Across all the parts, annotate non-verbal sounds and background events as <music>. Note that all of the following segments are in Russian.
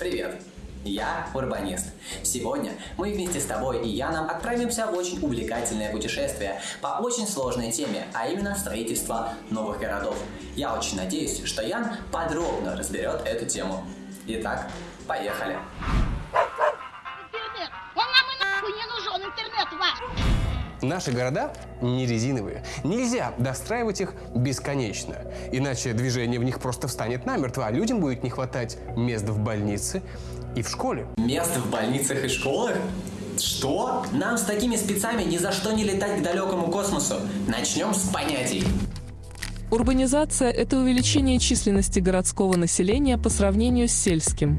Привет! Я урбанист. Сегодня мы вместе с тобой и Яном отправимся в очень увлекательное путешествие по очень сложной теме, а именно строительство новых городов. Я очень надеюсь, что Ян подробно разберет эту тему. Итак, поехали. Интернет! Наши города не резиновые. Нельзя достраивать их бесконечно. Иначе движение в них просто встанет намертво, а людям будет не хватать мест в больнице и в школе. Место в больницах и школах? Что? Нам с такими спецами ни за что не летать к далекому космосу. Начнем с понятий. Урбанизация – это увеличение численности городского населения по сравнению с сельским.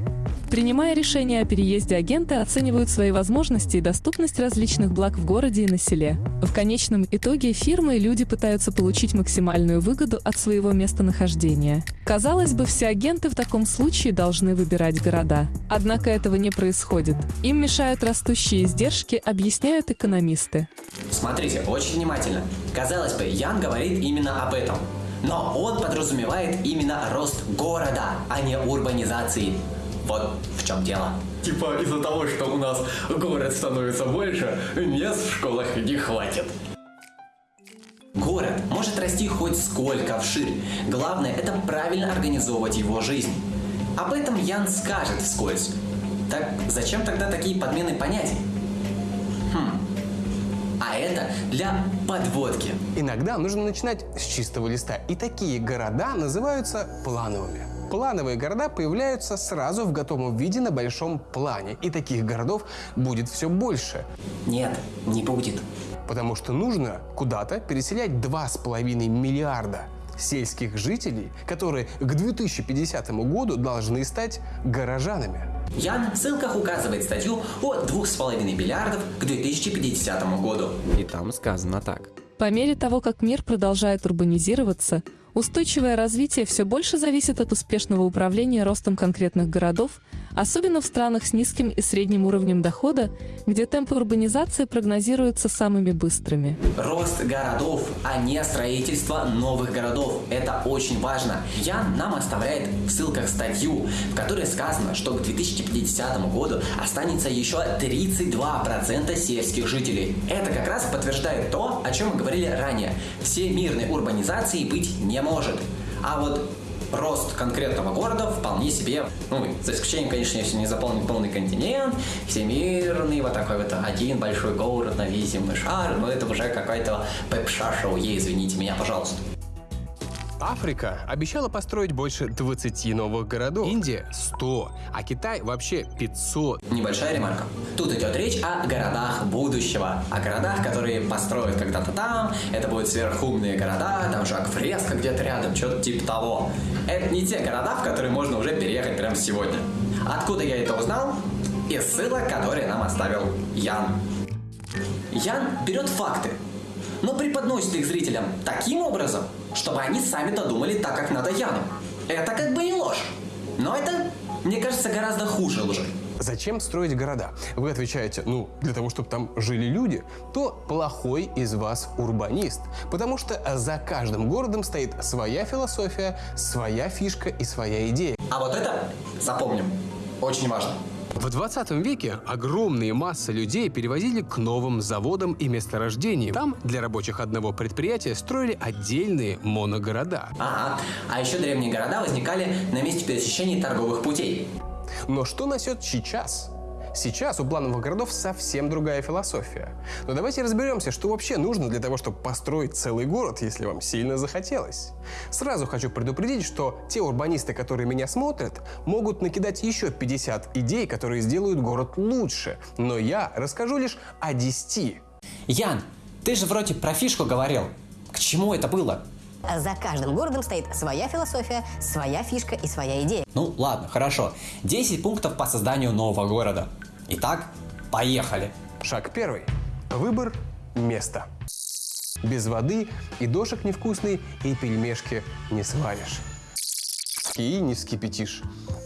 Принимая решение о переезде, агенты оценивают свои возможности и доступность различных благ в городе и на селе. В конечном итоге фирмы и люди пытаются получить максимальную выгоду от своего местонахождения. Казалось бы, все агенты в таком случае должны выбирать города. Однако этого не происходит. Им мешают растущие издержки, объясняют экономисты. Смотрите, очень внимательно. Казалось бы, Ян говорит именно об этом. Но он подразумевает именно рост города, а не урбанизации. Вот в чем дело. Типа из-за того, что у нас город становится больше, мест в школах не хватит. Город может расти хоть сколько вширь. Главное это правильно организовывать его жизнь. Об этом Ян скажет вскользь. Так зачем тогда такие подмены понятий? Хм. А это для подводки. Иногда нужно начинать с чистого листа. И такие города называются плановыми. Плановые города появляются сразу в готовом виде на большом плане. И таких городов будет все больше. Нет, не будет. Потому что нужно куда-то переселять 2,5 миллиарда сельских жителей, которые к 2050 году должны стать горожанами. Ян в ссылках указывает статью о 2,5 миллиардов к 2050 году. И там сказано так. По мере того, как мир продолжает урбанизироваться, устойчивое развитие все больше зависит от успешного управления ростом конкретных городов, особенно в странах с низким и средним уровнем дохода, где темпы урбанизации прогнозируются самыми быстрыми. Рост городов, а не строительство новых городов. Это очень важно. Ян нам оставляет в ссылках статью, в которой сказано, что к 2050 году останется еще 32% сельских жителей. Это как раз подтверждает то, о чем мы говорили ранее. Всемирной урбанизации быть не может. А вот рост конкретного города вполне себе, ну, за исключением, конечно, если не заполнить полный континент, всемирный, вот такой вот один большой город на весь земной шар, но это уже какая-то пепша-шоу, извините меня, пожалуйста. Африка обещала построить больше 20 новых городов. Индия – 100, а Китай вообще 500. Небольшая ремарка. Тут идет речь о городах будущего. О городах, которые построят когда-то там. Это будут сверхумные города, там Жак Фреско где-то рядом, что-то типа того. Это не те города, в которые можно уже переехать прямо сегодня. Откуда я это узнал? Из ссылок, которые нам оставил Ян. Ян берет факты, но преподносит их зрителям таким образом, чтобы они сами додумали так, как надо Яну. Это как бы не ложь, но это, мне кажется, гораздо хуже лжи. Зачем строить города? Вы отвечаете, ну, для того, чтобы там жили люди, то плохой из вас урбанист. Потому что за каждым городом стоит своя философия, своя фишка и своя идея. А вот это запомним. Очень важно. В 20 веке огромные массы людей перевозили к новым заводам и месторождениям. Там для рабочих одного предприятия строили отдельные моногорода. Ага. А еще древние города возникали на месте пересечения торговых путей. Но что насчет сейчас? Сейчас у плановых городов совсем другая философия. Но давайте разберемся, что вообще нужно для того, чтобы построить целый город, если вам сильно захотелось. Сразу хочу предупредить, что те урбанисты, которые меня смотрят, могут накидать еще 50 идей, которые сделают город лучше. Но я расскажу лишь о 10. Ян, ты же вроде про фишку говорил. К чему это было? За каждым городом стоит своя философия, своя фишка и своя идея. Ну ладно, хорошо. 10 пунктов по созданию нового города. Итак, поехали. Шаг первый. Выбор места. Без воды и дошек невкусный, и пельмешки не сваришь. И не вскипятишь.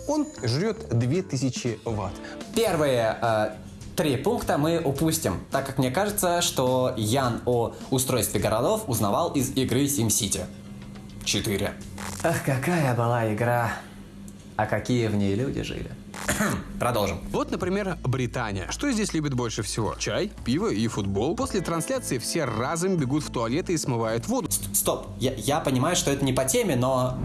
Он жрет 2000 ватт. Первые э, три пункта мы упустим, так как мне кажется, что Ян о устройстве городов узнавал из игры SimCity 4. Ах, какая была игра. А какие в ней люди жили. <clears throat> Продолжим. Вот, например, Британия. Что здесь любит больше всего? Чай, пиво и футбол. После трансляции все разом бегут в туалеты и смывают воду. Стоп, я, я понимаю, что это не по теме, но...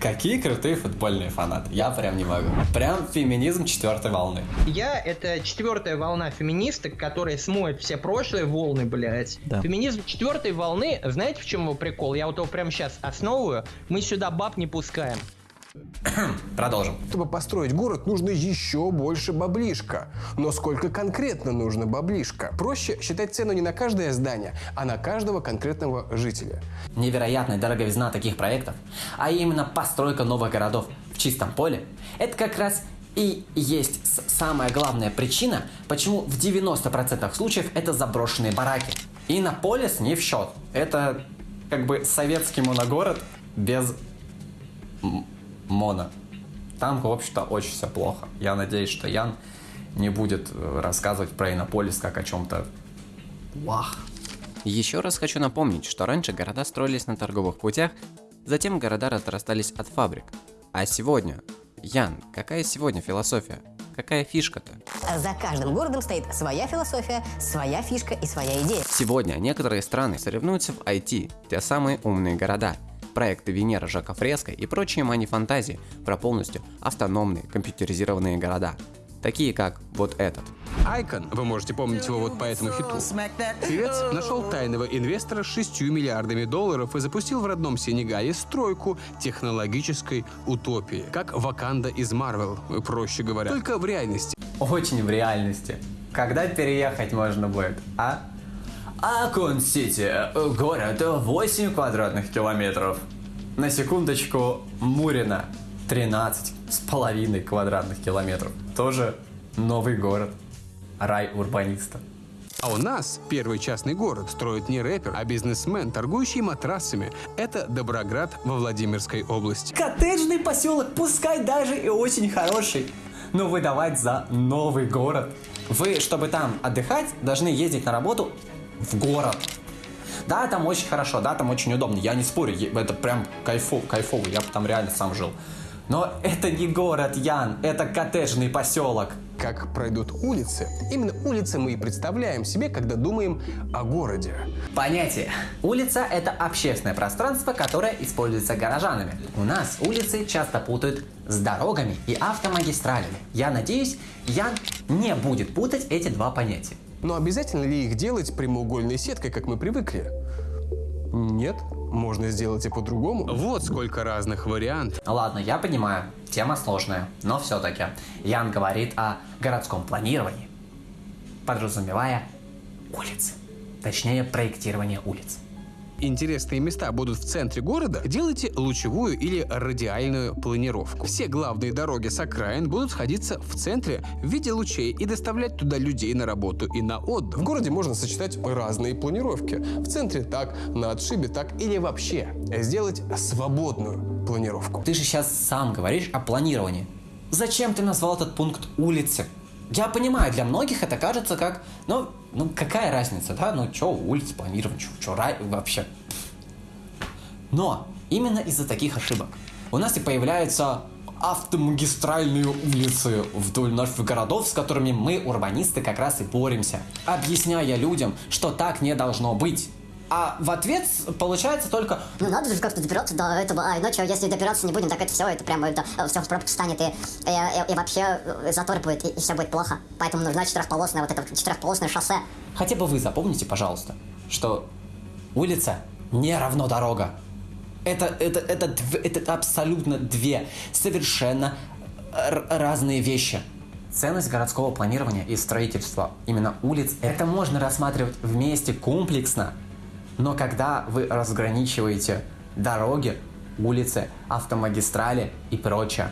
Какие крутые футбольные фанаты. Я прям не могу. Прям феминизм четвертой волны. Я — это четвертая волна феминисток, которая смоет все прошлые волны, блядь. Да. Феминизм четвертой волны, знаете, в чем его прикол? Я вот его прямо сейчас основываю. Мы сюда баб не пускаем. <clears throat> Продолжим. Чтобы построить город, нужно еще больше баблишка. Но сколько конкретно нужно баблишка? Проще считать цену не на каждое здание, а на каждого конкретного жителя. Невероятная дороговизна таких проектов, а именно постройка новых городов в чистом поле, это как раз и есть самая главная причина, почему в 90% случаев это заброшенные бараки. Иннополис не в счет. Это как бы советский моногород без м- моно. Там, в общем-то, очень все плохо. Я надеюсь, что Ян не будет э, рассказывать про Иннополис как о чем-то вах. Еще раз хочу напомнить, что раньше города строились на торговых путях, затем города разрастались от фабрик. А сегодня? Ян, какая сегодня философия? Какая фишка-то? За каждым городом стоит своя философия, своя фишка и своя идея. Сегодня некоторые страны соревнуются в IT, те самые умные города. Проекты Венера Жака Фреско и прочие мани-фантазии про полностью автономные компьютеризированные города. Такие как вот этот. Айкон, вы можете помнить его вот по этому хиту. Певец нашел тайного инвестора с 6 миллиардами долларов и запустил в родном Сенегале стройку технологической утопии. Как Ваканда из Марвел, проще говоря. Только в реальности. Очень в реальности. Когда переехать можно будет, а? Акон-Сити. Город 8 квадратных километров. На секундочку, Мурина. 13 с половиной квадратных километров. Тоже новый город. Рай урбаниста. А у нас первый частный город строит не рэпер, а бизнесмен, торгующий матрасами. Это Доброград во Владимирской области. Коттеджный поселок, пускай даже и очень хороший, но выдавать за новый город. Вы, чтобы там отдыхать, должны ездить на работу в город. Да, там очень хорошо, да, там очень удобно, я не спорю, это прям кайфово, кайфово, я бы там реально сам жил. Но это не город, Ян, это коттеджный поселок. Как пройдут улицы? Именно улицы мы и представляем себе, когда думаем о городе. Понятие. Улица – это общественное пространство, которое используется горожанами. У нас улицы часто путают с дорогами и автомагистралями. Я надеюсь, Ян не будет путать эти два понятия. Но обязательно ли их делать прямоугольной сеткой, как мы привыкли? Нет, можно сделать и по-другому. Вот сколько разных вариантов. Ладно, я понимаю, тема сложная, но все-таки Ян говорит о городском планировании, подразумевая улицы, точнее проектирование улиц. Интересные места будут в центре города, делайте лучевую или радиальную планировку. Все главные дороги с окраин будут сходиться в центре в виде лучей и доставлять туда людей на работу и на отдых. В городе можно сочетать разные планировки. В центре так, на отшибе так или вообще сделать свободную планировку. Ты же сейчас сам говоришь о планировании. Зачем ты назвал этот пункт улицы? Я понимаю, для многих это кажется как, ну, ну какая разница, да? Ну, что улицы планировать, что рай вообще. Но именно из-за таких ошибок у нас и появляются автомагистральные улицы вдоль наших городов, с которыми мы, урбанисты, как раз и боремся, объясняя людям, что так не должно быть. А в ответ получается только Ну надо же как-то добираться до этого, а иначе если добираться не будем, так это все, это прямо это все в пробку станет и, и, и- и вообще э, затор будет, и, все будет плохо. Поэтому нужна четырехполосная вот это четырехполосное шоссе. Хотя бы вы запомните, пожалуйста, что улица не равно дорога. Это, это, это, это абсолютно две совершенно разные вещи. Ценность городского планирования и строительства именно улиц, это можно рассматривать вместе комплексно. Но когда вы разграничиваете дороги, улицы, автомагистрали и прочее,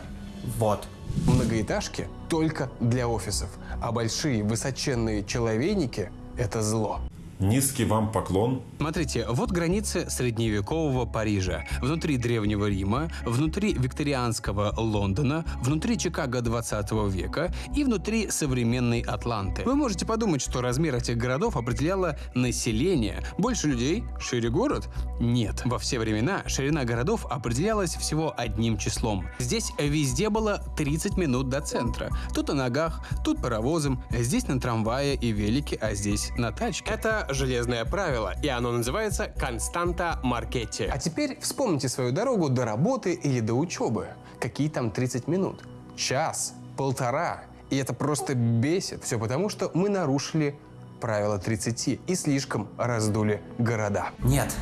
вот, Многоэтажки только для офисов, а большие высоченные человейники – это зло. Низкий вам поклон. Смотрите, вот границы средневекового Парижа, внутри Древнего Рима, внутри викторианского Лондона, внутри Чикаго 20 века и внутри современной Атланты. Вы можете подумать, что размер этих городов определяло население. Больше людей – шире город? Нет. Во все времена ширина городов определялась всего одним числом. Здесь везде было 30 минут до центра. Тут на ногах, тут паровозом, здесь на трамвае и велике, а здесь на тачке. Это железное правило, и оно называется константа Маркетти. А теперь вспомните свою дорогу до работы или до учебы. Какие там 30 минут? Час? Полтора? И это просто бесит. Все потому, что мы нарушили правило 30 и слишком раздули города. Нет,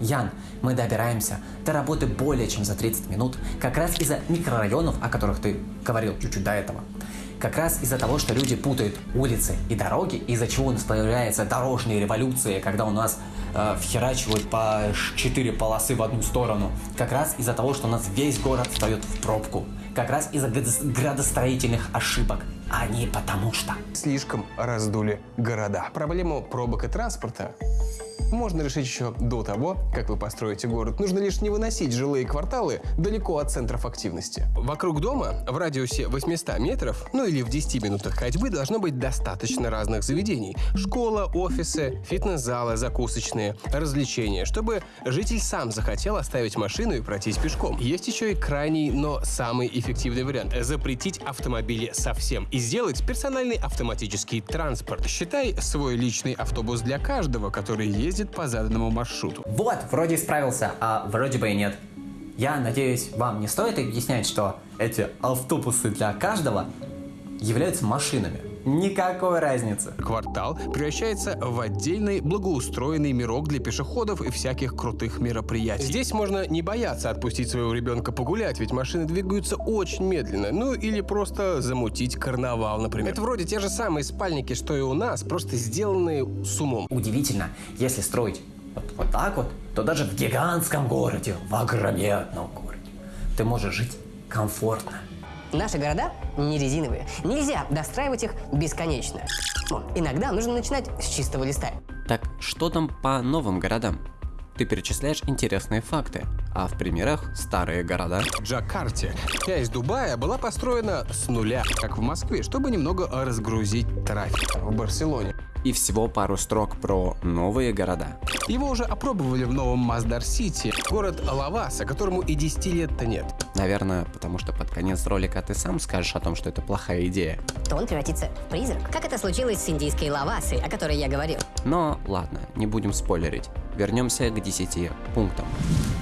Ян, мы добираемся до работы более чем за 30 минут, как раз из-за микрорайонов, о которых ты говорил чуть-чуть до этого. Как раз из-за того, что люди путают улицы и дороги, из-за чего у нас появляются дорожные революции, когда у нас э, вхерачивают по 4 полосы в одну сторону. Как раз из-за того, что у нас весь город встает в пробку. Как раз из-за градостроительных ошибок, а не потому что. Слишком раздули города. Проблему пробок и транспорта можно решить еще до того, как вы построите город. Нужно лишь не выносить жилые кварталы далеко от центров активности. Вокруг дома, в радиусе 800 метров, ну или в 10 минутах ходьбы, должно быть достаточно разных заведений. Школа, офисы, фитнес-залы, закусочные, развлечения, чтобы житель сам захотел оставить машину и пройтись пешком. Есть еще и крайний, но самый эффективный вариант – запретить автомобили совсем и сделать персональный автоматический транспорт. Считай свой личный автобус для каждого, который ездит ездит по заданному маршруту. Вот, вроде справился, а вроде бы и нет. Я надеюсь, вам не стоит объяснять, что эти автобусы для каждого являются машинами. Никакой разницы. Квартал превращается в отдельный благоустроенный мирок для пешеходов и всяких крутых мероприятий. Здесь можно не бояться отпустить своего ребенка погулять, ведь машины двигаются очень медленно. Ну или просто замутить карнавал, например. Это вроде те же самые спальники, что и у нас, просто сделанные с умом. Удивительно, если строить вот, вот так вот, то даже в гигантском городе, в огроменном городе, ты можешь жить комфортно. Наши города не резиновые. Нельзя достраивать их бесконечно. Иногда нужно начинать с чистого листа. Так что там по новым городам? Ты перечисляешь интересные факты, а в примерах старые города. В Джакарте часть Дубая была построена с нуля, как в Москве, чтобы немного разгрузить трафик. В Барселоне и всего пару строк про новые города. Его уже опробовали в новом Маздар-Сити, город Лаваса, которому и 10 лет-то нет. Наверное, потому что под конец ролика ты сам скажешь о том, что это плохая идея. То он превратится в призрак. Как это случилось с индийской Лавасой, о которой я говорил. Но ладно, не будем спойлерить. Вернемся к 10 пунктам.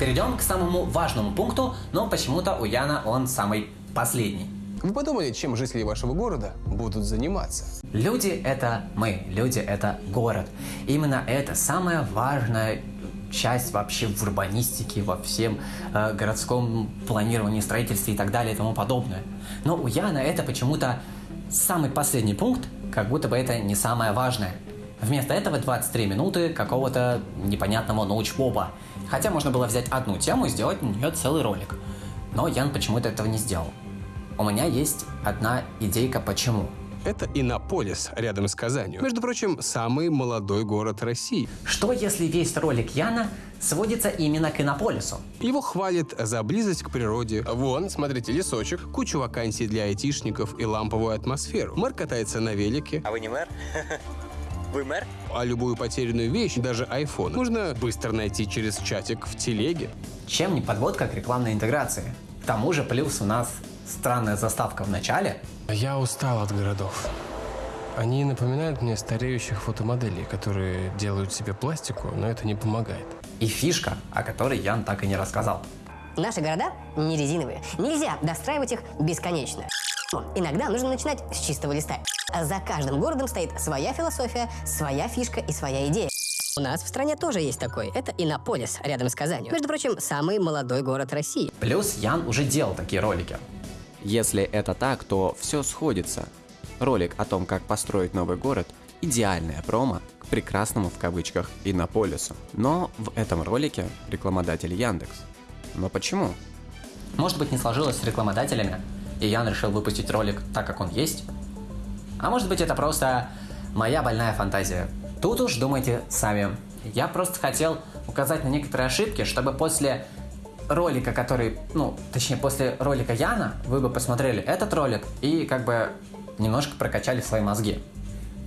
Перейдем к самому важному пункту, но почему-то у Яна он самый последний. Вы подумали, чем жители вашего города будут заниматься? Люди — это мы, люди — это город. Именно это самая важная часть вообще в урбанистике, во всем э, городском планировании, строительстве и так далее и тому подобное. Но у Яна это почему-то самый последний пункт, как будто бы это не самое важное. Вместо этого 23 минуты какого-то непонятного научпопа. Хотя можно было взять одну тему и сделать на нее целый ролик. Но Ян почему-то этого не сделал. У меня есть одна идейка почему. Это Иннополис, рядом с Казанью. Между прочим, самый молодой город России. Что если весь ролик Яна сводится именно к Иннополису? Его хвалят за близость к природе. Вон, смотрите, лесочек, кучу вакансий для айтишников и ламповую атмосферу. Мэр катается на велике. А вы не мэр? <laughs> Вы мэр? А любую потерянную вещь, даже iPhone, можно быстро найти через чатик в телеге. Чем не подводка к рекламной интеграции? К тому же плюс у нас странная заставка в начале. Я устал от городов. Они напоминают мне стареющих фотомоделей, которые делают себе пластику, но это не помогает. И фишка, о которой Ян так и не рассказал. Наши города не резиновые. Нельзя достраивать их бесконечно. Иногда нужно начинать с чистого листа. За каждым городом стоит своя философия, своя фишка и своя идея. У нас в стране тоже есть такой. Это Иннополис, рядом с Казанью. Между прочим, самый молодой город России. Плюс Ян уже делал такие ролики. Если это так, то все сходится. Ролик о том, как построить новый город – идеальная промо к прекрасному в кавычках Иннополису. Но в этом ролике рекламодатель Яндекс. Но почему? Может быть не сложилось с рекламодателями, и Ян решил выпустить ролик так, как он есть? А может быть это просто моя больная фантазия. Тут уж думайте сами. Я просто хотел указать на некоторые ошибки, чтобы после ролика, который, ну, точнее, после ролика Яна, вы бы посмотрели этот ролик и как бы немножко прокачали свои мозги.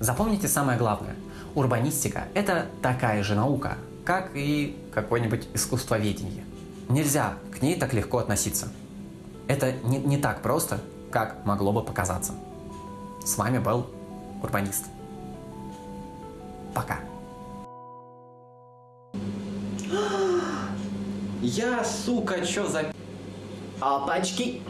Запомните самое главное. Урбанистика – это такая же наука, как и какое-нибудь искусствоведение. Нельзя к ней так легко относиться. Это не, не так просто, как могло бы показаться. С вами был Урбанист. Пока. <gasps> Я, сука, чё за... Опачки.